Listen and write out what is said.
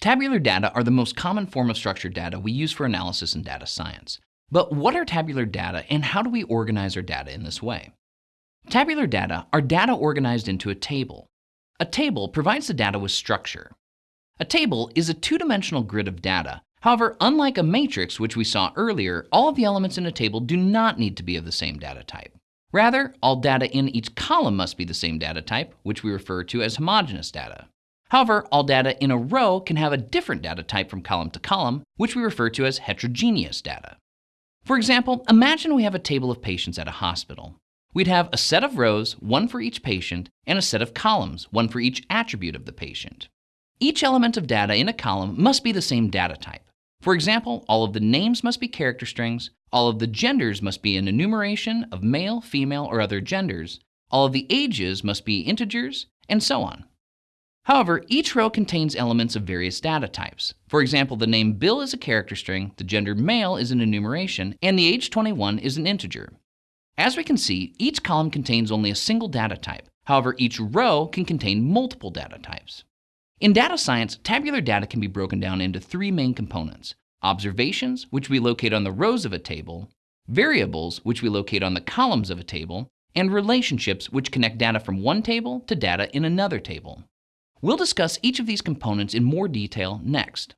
Tabular data are the most common form of structured data we use for analysis in data science. But what are tabular data and how do we organize our data in this way? Tabular data are data organized into a table. A table provides the data with structure. A table is a two-dimensional grid of data. However, unlike a matrix, which we saw earlier, all of the elements in a table do not need to be of the same data type. Rather, all data in each column must be the same data type, which we refer to as homogeneous data. However, all data in a row can have a different data type from column to column, which we refer to as heterogeneous data. For example, imagine we have a table of patients at a hospital. We'd have a set of rows, one for each patient, and a set of columns, one for each attribute of the patient. Each element of data in a column must be the same data type. For example, all of the names must be character strings, all of the genders must be an enumeration of male, female, or other genders, all of the ages must be integers, and so on. However, each row contains elements of various data types. For example, the name Bill is a character string, the gender male is an enumeration, and the age 21 is an integer. As we can see, each column contains only a single data type. However, each row can contain multiple data types. In data science, tabular data can be broken down into three main components. Observations, which we locate on the rows of a table, variables, which we locate on the columns of a table, and relationships, which connect data from one table to data in another table. We'll discuss each of these components in more detail next.